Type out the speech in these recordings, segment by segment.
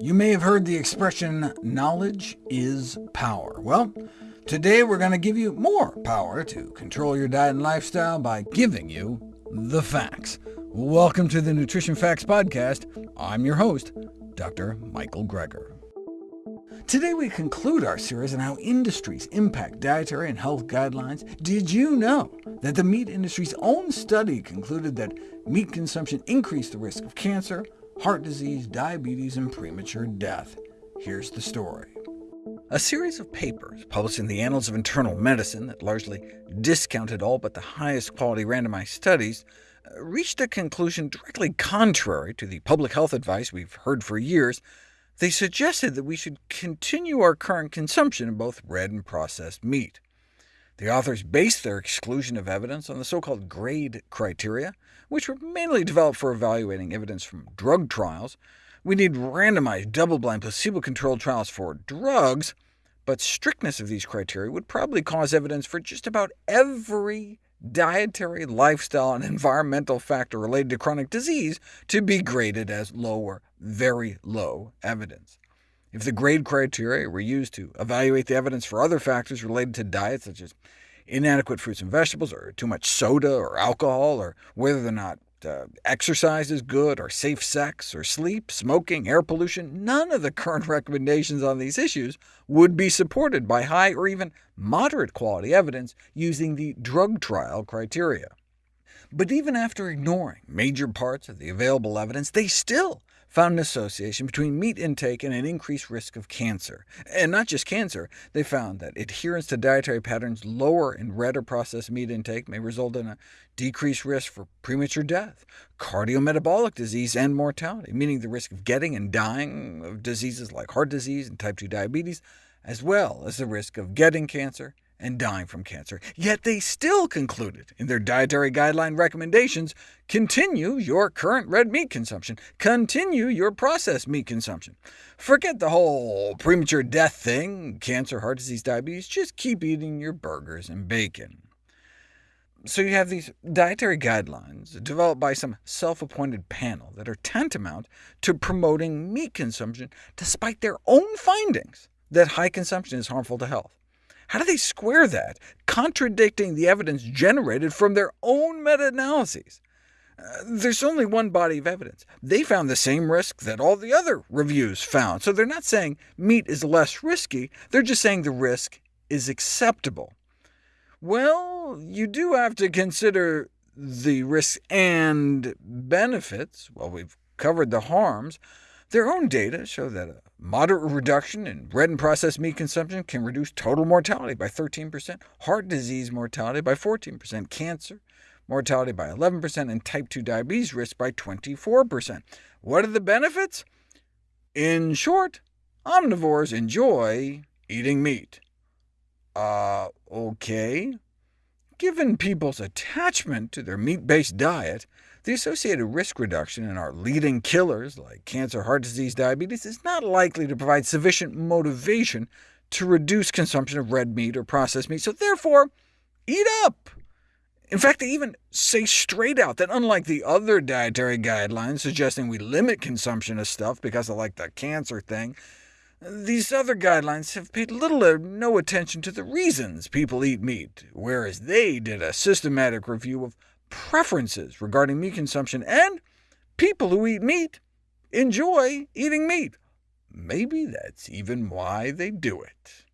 You may have heard the expression, knowledge is power. Well, today we're going to give you more power to control your diet and lifestyle by giving you the facts. Welcome to the Nutrition Facts Podcast. I'm your host, Dr. Michael Greger. Today we conclude our series on how industries impact dietary and health guidelines. Did you know that the meat industry's own study concluded that meat consumption increased the risk of cancer, heart disease, diabetes, and premature death. Here's the story. A series of papers published in the Annals of Internal Medicine that largely discounted all but the highest quality randomized studies uh, reached a conclusion directly contrary to the public health advice we've heard for years. They suggested that we should continue our current consumption of both red and processed meat. The authors based their exclusion of evidence on the so-called GRADE criteria, which were mainly developed for evaluating evidence from drug trials. We need randomized, double-blind, placebo-controlled trials for drugs, but strictness of these criteria would probably cause evidence for just about every dietary, lifestyle, and environmental factor related to chronic disease to be graded as low or very low evidence. If the grade criteria were used to evaluate the evidence for other factors related to diet, such as inadequate fruits and vegetables, or too much soda or alcohol, or whether or not uh, exercise is good, or safe sex, or sleep, smoking, air pollution, none of the current recommendations on these issues would be supported by high or even moderate quality evidence using the drug trial criteria. But even after ignoring major parts of the available evidence, they still found an association between meat intake and an increased risk of cancer. And not just cancer, they found that adherence to dietary patterns lower in red or processed meat intake may result in a decreased risk for premature death, cardiometabolic disease, and mortality, meaning the risk of getting and dying of diseases like heart disease and type 2 diabetes, as well as the risk of getting cancer and dying from cancer. Yet they still concluded in their dietary guideline recommendations, continue your current red meat consumption, continue your processed meat consumption. Forget the whole premature death thing, cancer, heart disease, diabetes, just keep eating your burgers and bacon. So you have these dietary guidelines developed by some self-appointed panel that are tantamount to promoting meat consumption, despite their own findings that high consumption is harmful to health. How do they square that, contradicting the evidence generated from their own meta-analyses? Uh, there's only one body of evidence. They found the same risk that all the other reviews found, so they're not saying meat is less risky, they're just saying the risk is acceptable. Well, you do have to consider the risks and benefits. Well, we've covered the harms. Their own data show that a moderate reduction in red and processed meat consumption can reduce total mortality by 13%, heart disease mortality by 14%, cancer mortality by 11%, and type 2 diabetes risk by 24%. What are the benefits? In short, omnivores enjoy eating meat. Uh, OK. Given people's attachment to their meat-based diet, the associated risk reduction in our leading killers, like cancer, heart disease, diabetes, is not likely to provide sufficient motivation to reduce consumption of red meat or processed meat, so therefore, eat up! In fact, they even say straight out that unlike the other dietary guidelines suggesting we limit consumption of stuff because of like the cancer thing, these other guidelines have paid little or no attention to the reasons people eat meat, whereas they did a systematic review of preferences regarding meat consumption, and people who eat meat enjoy eating meat. Maybe that's even why they do it.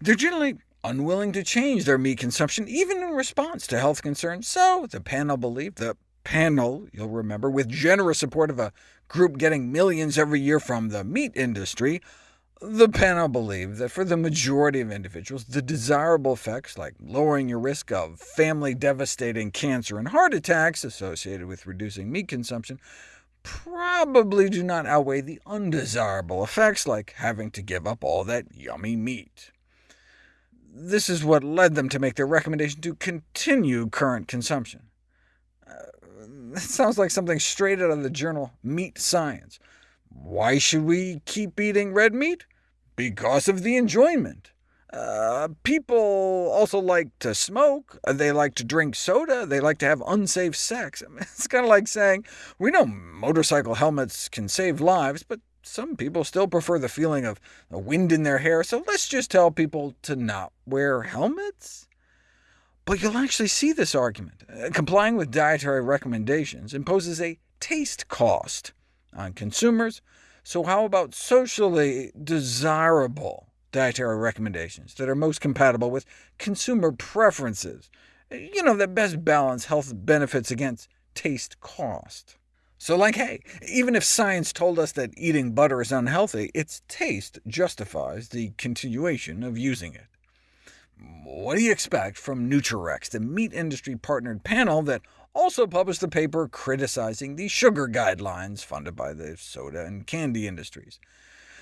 They're generally unwilling to change their meat consumption, even in response to health concerns, so the panel believed the panel, you'll remember, with generous support of a group getting millions every year from the meat industry, the panel believed that for the majority of individuals, the desirable effects, like lowering your risk of family-devastating cancer and heart attacks associated with reducing meat consumption, probably do not outweigh the undesirable effects, like having to give up all that yummy meat. This is what led them to make their recommendation to continue current consumption. Uh, that sounds like something straight out of the journal Meat Science. Why should we keep eating red meat? Because of the enjoyment. Uh, people also like to smoke, uh, they like to drink soda, they like to have unsafe sex. I mean, it's kind of like saying, we know motorcycle helmets can save lives, but some people still prefer the feeling of the wind in their hair, so let's just tell people to not wear helmets? But you'll actually see this argument. Uh, complying with dietary recommendations imposes a taste cost on consumers, so how about socially desirable dietary recommendations that are most compatible with consumer preferences? Eh, you know, that best balance health benefits against taste cost. So like, hey, even if science told us that eating butter is unhealthy, its taste justifies the continuation of using it. What do you expect from NutriRECS, the meat industry-partnered panel that also published a paper criticizing the sugar guidelines funded by the soda and candy industries?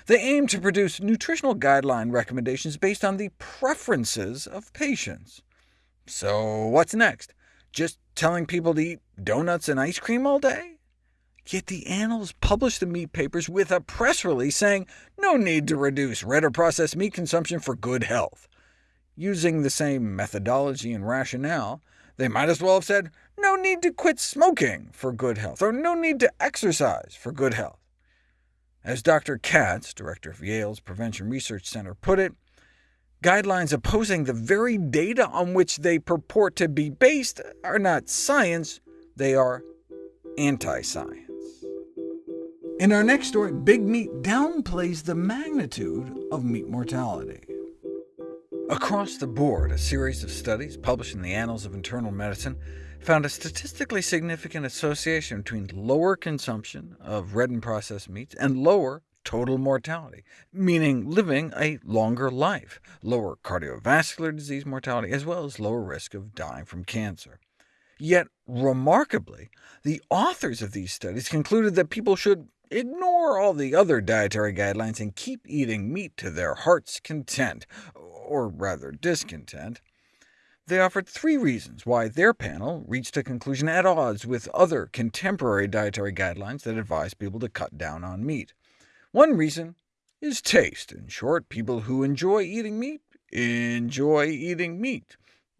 They aim to produce nutritional guideline recommendations based on the preferences of patients. So what's next? Just telling people to eat donuts and ice cream all day? Yet the Annals published the meat papers with a press release saying no need to reduce red or processed meat consumption for good health. Using the same methodology and rationale, they might as well have said, no need to quit smoking for good health, or no need to exercise for good health. As Dr. Katz, director of Yale's Prevention Research Center, put it, guidelines opposing the very data on which they purport to be based are not science, they are anti-science. In our next story, Big Meat downplays the magnitude of meat mortality. Across the board, a series of studies published in the Annals of Internal Medicine found a statistically significant association between lower consumption of red and processed meats and lower total mortality, meaning living a longer life, lower cardiovascular disease mortality, as well as lower risk of dying from cancer. Yet, remarkably, the authors of these studies concluded that people should ignore all the other dietary guidelines and keep eating meat to their heart's content, or rather discontent, they offered three reasons why their panel reached a conclusion at odds with other contemporary dietary guidelines that advise people to cut down on meat. One reason is taste. In short, people who enjoy eating meat enjoy eating meat.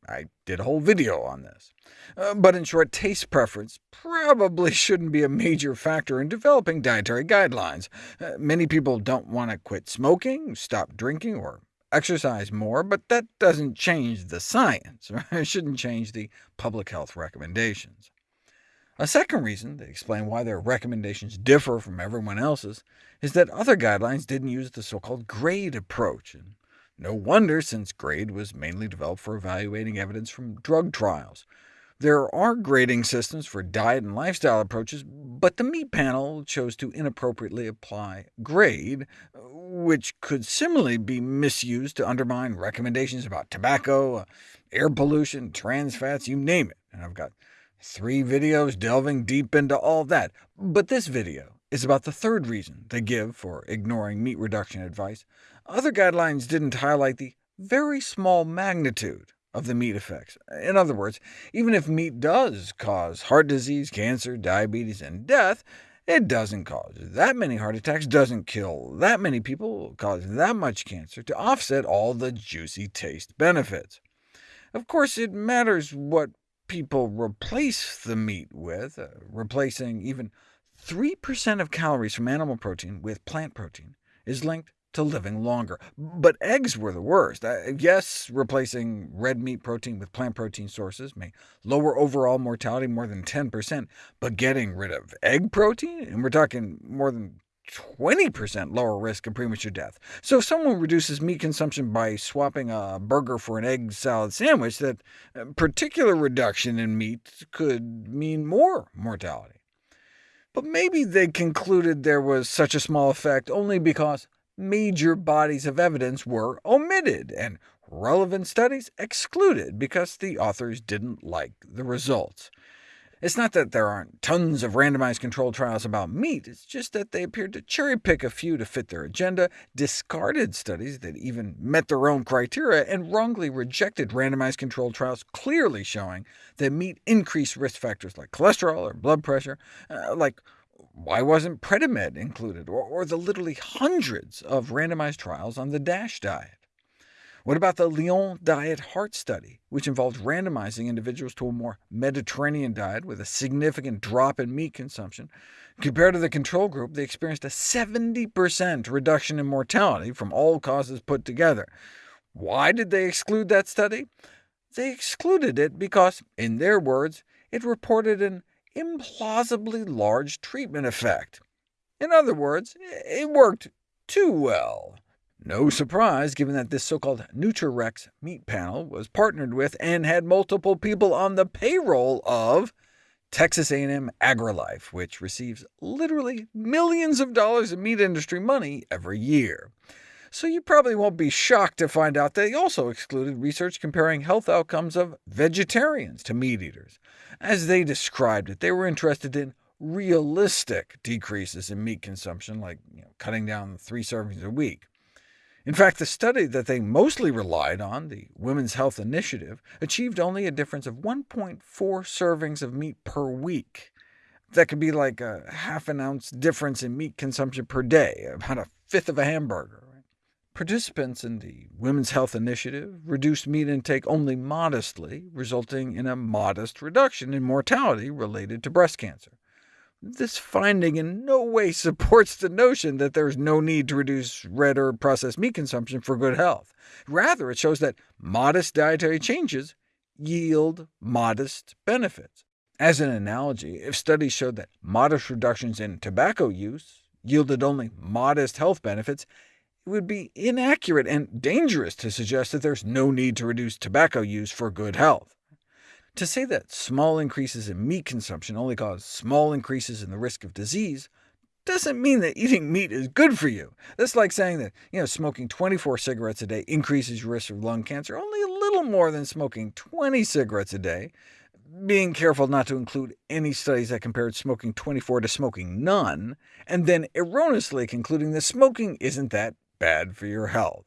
I did a whole video on this. Uh, but in short, taste preference probably shouldn't be a major factor in developing dietary guidelines. Uh, many people don't want to quit smoking, stop drinking, or exercise more, but that doesn't change the science. It shouldn't change the public health recommendations. A second reason they explain why their recommendations differ from everyone else's is that other guidelines didn't use the so-called GRADE approach. And no wonder, since GRADE was mainly developed for evaluating evidence from drug trials. There are grading systems for diet and lifestyle approaches, but the meat panel chose to inappropriately apply GRADE, which could similarly be misused to undermine recommendations about tobacco, air pollution, trans fats, you name it. And I've got three videos delving deep into all that. But this video is about the third reason they give for ignoring meat reduction advice. Other guidelines didn't highlight the very small magnitude of the meat effects. In other words, even if meat does cause heart disease, cancer, diabetes, and death, it doesn't cause that many heart attacks, doesn't kill that many people, cause that much cancer, to offset all the juicy taste benefits. Of course, it matters what people replace the meat with, uh, replacing even 3% of calories from animal protein with plant protein is linked to living longer. But eggs were the worst. Uh, yes, replacing red meat protein with plant protein sources may lower overall mortality more than 10%, but getting rid of egg protein, and we're talking more than 20% lower risk of premature death. So if someone reduces meat consumption by swapping a burger for an egg salad sandwich, that uh, particular reduction in meat could mean more mortality. But maybe they concluded there was such a small effect only because major bodies of evidence were omitted, and relevant studies excluded because the authors didn't like the results. It's not that there aren't tons of randomized controlled trials about meat, it's just that they appeared to cherry-pick a few to fit their agenda, discarded studies that even met their own criteria, and wrongly rejected randomized controlled trials clearly showing that meat increased risk factors like cholesterol or blood pressure, uh, like why wasn't Predimed included, or, or the literally hundreds of randomized trials on the DASH diet? What about the Lyon Diet Heart Study, which involved randomizing individuals to a more Mediterranean diet with a significant drop in meat consumption? Compared to the control group, they experienced a 70% reduction in mortality from all causes put together. Why did they exclude that study? They excluded it because, in their words, it reported an implausibly large treatment effect. In other words, it worked too well. No surprise, given that this so-called NutriRECS meat panel was partnered with and had multiple people on the payroll of Texas A&M AgriLife, which receives literally millions of dollars in meat industry money every year. So you probably won't be shocked to find out they also excluded research comparing health outcomes of vegetarians to meat eaters. As they described it, they were interested in realistic decreases in meat consumption, like you know, cutting down three servings a week. In fact, the study that they mostly relied on, the Women's Health Initiative, achieved only a difference of 1.4 servings of meat per week. That could be like a half an ounce difference in meat consumption per day, about a fifth of a hamburger. Participants in the Women's Health Initiative reduced meat intake only modestly, resulting in a modest reduction in mortality related to breast cancer. This finding in no way supports the notion that there is no need to reduce red or processed meat consumption for good health. Rather, it shows that modest dietary changes yield modest benefits. As an analogy, if studies showed that modest reductions in tobacco use yielded only modest health benefits, it would be inaccurate and dangerous to suggest that there's no need to reduce tobacco use for good health. To say that small increases in meat consumption only cause small increases in the risk of disease doesn't mean that eating meat is good for you. That's like saying that you know, smoking 24 cigarettes a day increases your risk of lung cancer only a little more than smoking 20 cigarettes a day, being careful not to include any studies that compared smoking 24 to smoking none, and then erroneously concluding that smoking isn't that bad for your health.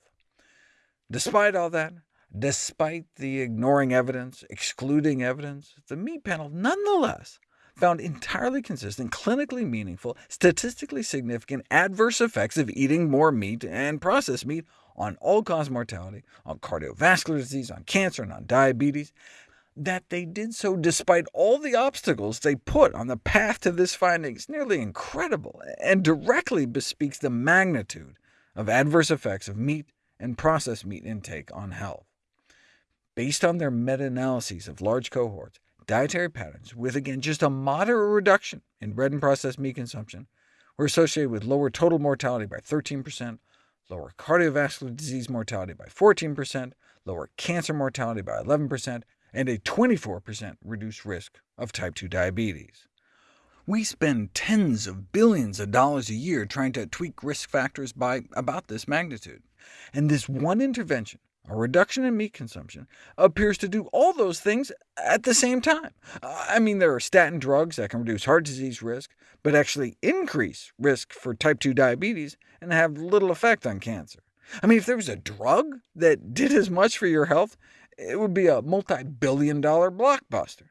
Despite all that, Despite the ignoring evidence, excluding evidence, the meat panel nonetheless found entirely consistent, clinically meaningful, statistically significant adverse effects of eating more meat and processed meat on all-cause mortality, on cardiovascular disease, on cancer, and on diabetes, that they did so despite all the obstacles they put on the path to this finding is nearly incredible, and directly bespeaks the magnitude of adverse effects of meat and processed meat intake on health. Based on their meta-analyses of large cohorts, dietary patterns with, again, just a moderate reduction in red and processed meat consumption were associated with lower total mortality by 13%, lower cardiovascular disease mortality by 14%, lower cancer mortality by 11%, and a 24% reduced risk of type 2 diabetes. We spend tens of billions of dollars a year trying to tweak risk factors by about this magnitude, and this one intervention a reduction in meat consumption, appears to do all those things at the same time. Uh, I mean, there are statin drugs that can reduce heart disease risk, but actually increase risk for type 2 diabetes and have little effect on cancer. I mean, if there was a drug that did as much for your health, it would be a multi-billion dollar blockbuster.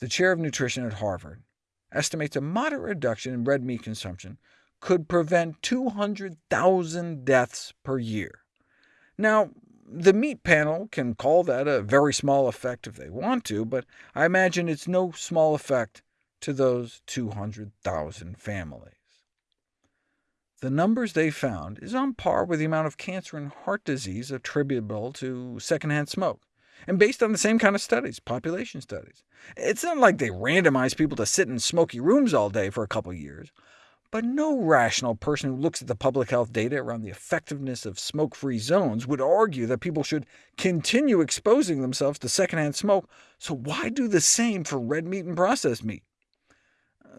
The chair of nutrition at Harvard estimates a moderate reduction in red meat consumption could prevent 200,000 deaths per year. Now, the meat panel can call that a very small effect if they want to, but I imagine it's no small effect to those 200,000 families. The numbers they found is on par with the amount of cancer and heart disease attributable to secondhand smoke, and based on the same kind of studies, population studies. It's not like they randomized people to sit in smoky rooms all day for a couple years. But no rational person who looks at the public health data around the effectiveness of smoke-free zones would argue that people should continue exposing themselves to secondhand smoke, so why do the same for red meat and processed meat?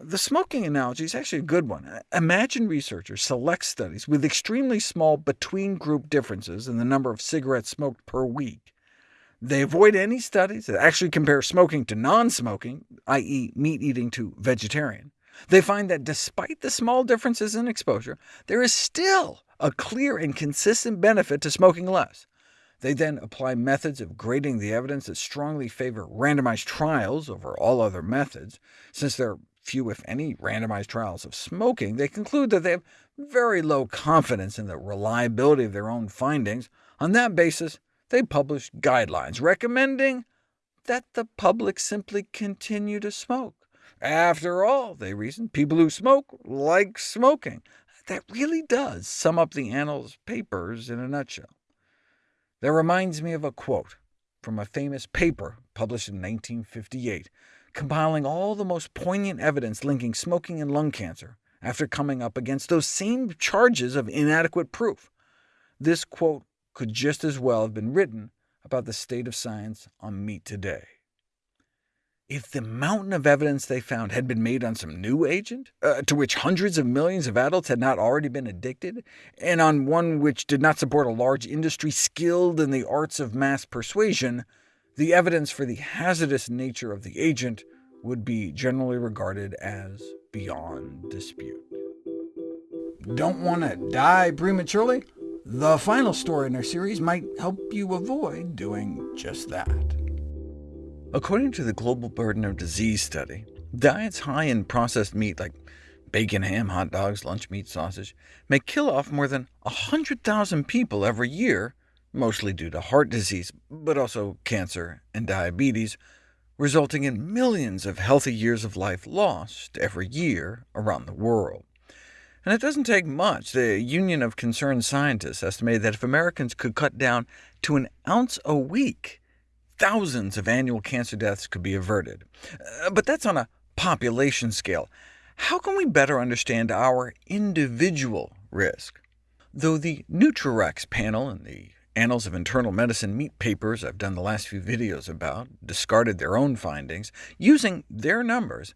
The smoking analogy is actually a good one. Imagine researchers select studies with extremely small between-group differences in the number of cigarettes smoked per week. They avoid any studies that actually compare smoking to non-smoking, i.e. meat eating to vegetarian. They find that despite the small differences in exposure, there is still a clear and consistent benefit to smoking less. They then apply methods of grading the evidence that strongly favor randomized trials over all other methods. Since there are few, if any, randomized trials of smoking, they conclude that they have very low confidence in the reliability of their own findings On that basis, they published guidelines recommending that the public simply continue to smoke. After all, they reasoned, people who smoke like smoking. That really does sum up the Annals Papers in a nutshell. That reminds me of a quote from a famous paper published in 1958, compiling all the most poignant evidence linking smoking and lung cancer, after coming up against those same charges of inadequate proof. This quote could just as well have been written about the state of science on meat today. If the mountain of evidence they found had been made on some new agent, uh, to which hundreds of millions of adults had not already been addicted, and on one which did not support a large industry skilled in the arts of mass persuasion, the evidence for the hazardous nature of the agent would be generally regarded as beyond dispute. Don't want to die prematurely? The final story in our series might help you avoid doing just that. According to the Global Burden of Disease study, diets high in processed meat like bacon, ham, hot dogs, lunch meat, sausage, may kill off more than 100,000 people every year, mostly due to heart disease, but also cancer and diabetes, resulting in millions of healthy years of life lost every year around the world. And it doesn't take much. The Union of Concerned Scientists estimated that if Americans could cut down to an ounce a week, thousands of annual cancer deaths could be averted. Uh, but that's on a population scale. How can we better understand our individual risk? Though the NutriRECS panel in the Annals of Internal Medicine meat papers I've done the last few videos about discarded their own findings, using their numbers,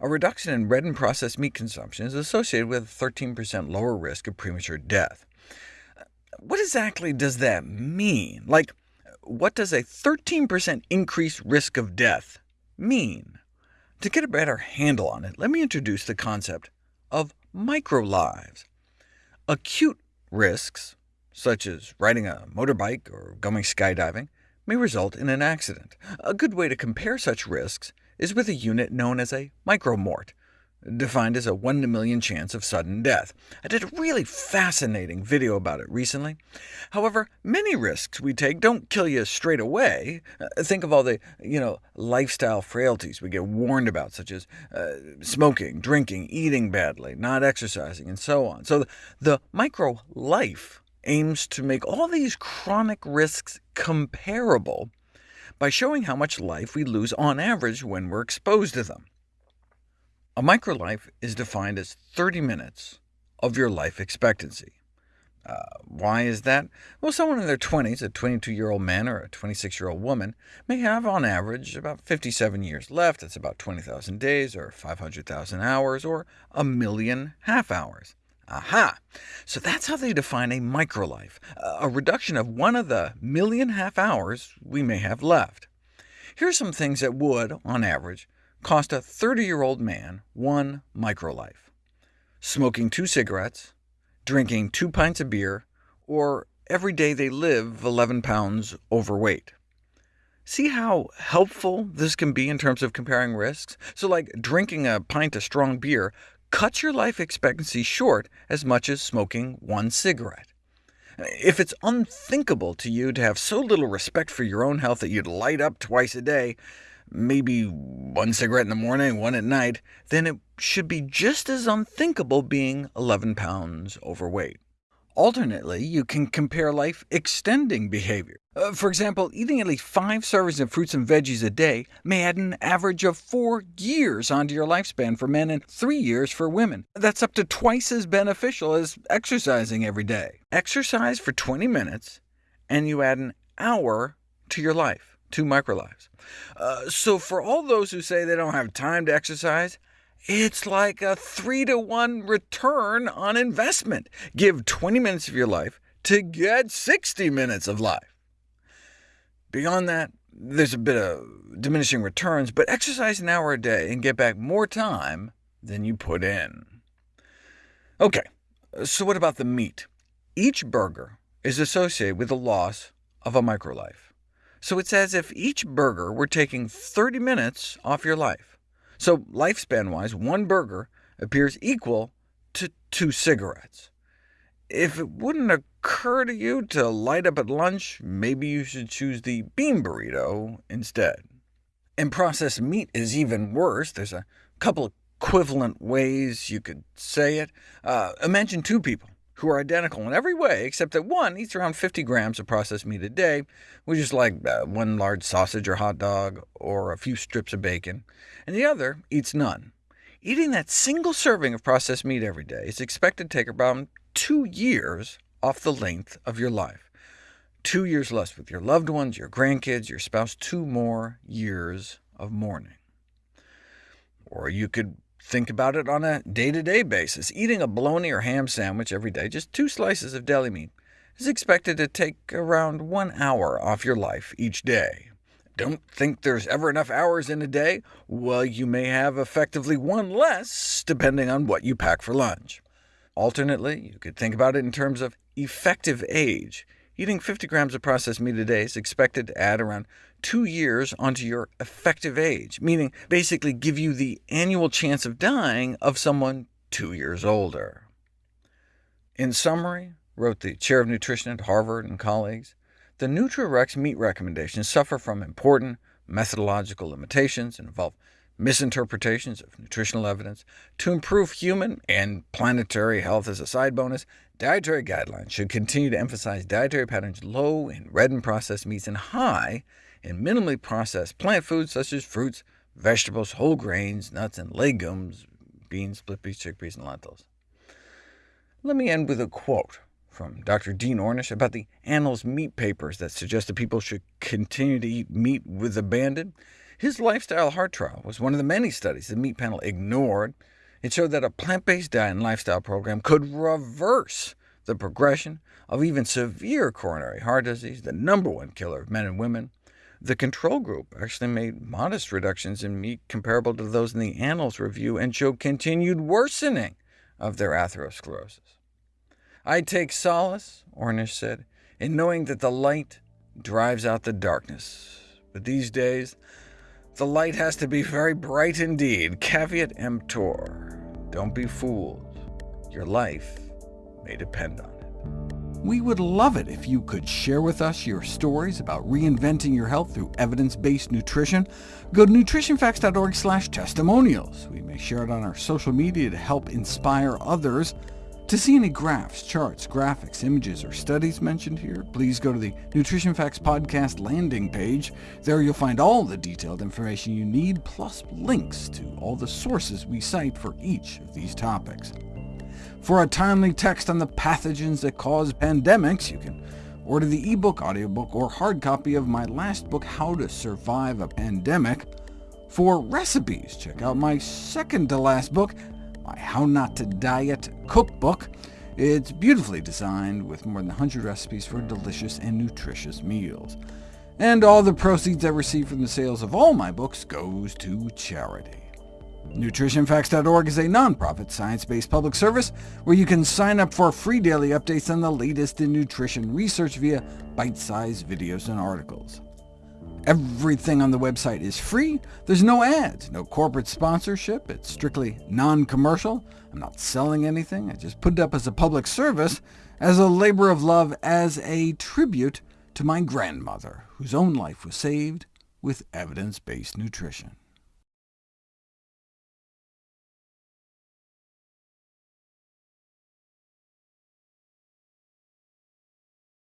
a reduction in red and processed meat consumption is associated with a 13% lower risk of premature death. What exactly does that mean? Like, what does a 13% increased risk of death mean? To get a better handle on it, let me introduce the concept of microlives. Acute risks, such as riding a motorbike or going skydiving, may result in an accident. A good way to compare such risks is with a unit known as a micromort, defined as a 1 in a million chance of sudden death. I did a really fascinating video about it recently. However, many risks we take don't kill you straight away. Uh, think of all the you know, lifestyle frailties we get warned about, such as uh, smoking, drinking, eating badly, not exercising, and so on. So the, micro-life aims to make all these chronic risks comparable by showing how much life we lose on average when we're exposed to them. A microlife is defined as 30 minutes of your life expectancy. Uh, why is that? Well, someone in their 20s, a 22-year-old man or a 26-year-old woman, may have on average about 57 years left. That's about 20,000 days, or 500,000 hours, or a million half-hours. Aha! So that's how they define a microlife, a reduction of one of the million half-hours we may have left. Here are some things that would, on average, cost a 30-year-old man one microlife. Smoking two cigarettes, drinking two pints of beer, or every day they live 11 pounds overweight. See how helpful this can be in terms of comparing risks? So like drinking a pint of strong beer cuts your life expectancy short as much as smoking one cigarette. If it's unthinkable to you to have so little respect for your own health that you'd light up twice a day, maybe one cigarette in the morning, one at night, then it should be just as unthinkable being 11 pounds overweight. Alternately, you can compare life-extending behavior. Uh, for example, eating at least five servings of fruits and veggies a day may add an average of four years onto your lifespan for men and three years for women. That's up to twice as beneficial as exercising every day. Exercise for 20 minutes, and you add an hour to your life two microlives. Uh, so for all those who say they don't have time to exercise, it's like a 3 to 1 return on investment. Give 20 minutes of your life to get 60 minutes of life. Beyond that, there's a bit of diminishing returns, but exercise an hour a day and get back more time than you put in. OK, so what about the meat? Each burger is associated with the loss of a microlife. So it's as if each burger were taking 30 minutes off your life. So lifespan-wise, one burger appears equal to two cigarettes. if it wouldn't occur to you to light up at lunch, maybe you should choose the bean burrito instead. And processed meat is even worse. There's a couple equivalent ways you could say it. Uh, imagine two people who are identical in every way, except that one eats around 50 grams of processed meat a day, which is like uh, one large sausage or hot dog, or a few strips of bacon, and the other eats none. Eating that single serving of processed meat every day is expected to take about two years off the length of your life. Two years less with your loved ones, your grandkids, your spouse, two more years of mourning. Or you could Think about it on a day-to-day -day basis. Eating a bologna or ham sandwich every day, just two slices of deli meat, is expected to take around one hour off your life each day. Don't think there's ever enough hours in a day? Well, you may have effectively one less, depending on what you pack for lunch. Alternately, you could think about it in terms of effective age. Eating 50 grams of processed meat a day is expected to add around two years onto your effective age, meaning basically give you the annual chance of dying of someone two years older. In summary, wrote the chair of nutrition at Harvard and colleagues, the NutriRECS meat recommendations suffer from important methodological limitations and involve misinterpretations of nutritional evidence. To improve human and planetary health as a side bonus, dietary guidelines should continue to emphasize dietary patterns low in red and processed meats and high in minimally processed plant foods such as fruits, vegetables, whole grains, nuts, and legumes, beans, split peas, chickpeas, and lentils. Let me end with a quote from Dr. Dean Ornish about the Annals meat papers that suggest that people should continue to eat meat with abandon. His lifestyle heart trial was one of the many studies the meat panel ignored. It showed that a plant-based diet and lifestyle program could reverse the progression of even severe coronary heart disease, the number one killer of men and women. The control group actually made modest reductions in meat comparable to those in the Annals review, and showed continued worsening of their atherosclerosis. I take solace, Ornish said, in knowing that the light drives out the darkness. But these days, the light has to be very bright indeed. Caveat emptor. Don't be fooled. Your life may depend on it. We would love it if you could share with us your stories about reinventing your health through evidence-based nutrition. Go to nutritionfacts.org testimonials. We may share it on our social media to help inspire others. To see any graphs, charts, graphics, images, or studies mentioned here, please go to the Nutrition Facts Podcast landing page. There you'll find all the detailed information you need, plus links to all the sources we cite for each of these topics. For a timely text on the pathogens that cause pandemics, you can order the ebook, audiobook, or hard copy of my last book, How to Survive a Pandemic. For recipes, check out my second-to-last book, my How Not to Diet cookbook. It's beautifully designed, with more than 100 recipes for delicious and nutritious meals. And all the proceeds I receive from the sales of all my books goes to charity. NutritionFacts.org is a nonprofit, science-based public service where you can sign up for free daily updates on the latest in nutrition research via bite-sized videos and articles. Everything on the website is free. There's no ads, no corporate sponsorship. It's strictly non-commercial. I'm not selling anything. I just put it up as a public service, as a labor of love, as a tribute to my grandmother, whose own life was saved with evidence-based nutrition.